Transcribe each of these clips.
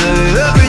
deserve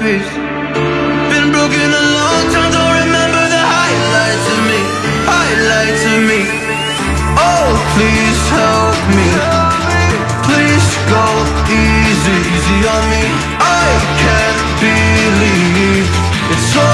peace. Been broken a long time, don't remember the highlights of me Highlights of me. Oh, please help me. Please go easy, easy on me. I can't believe it's so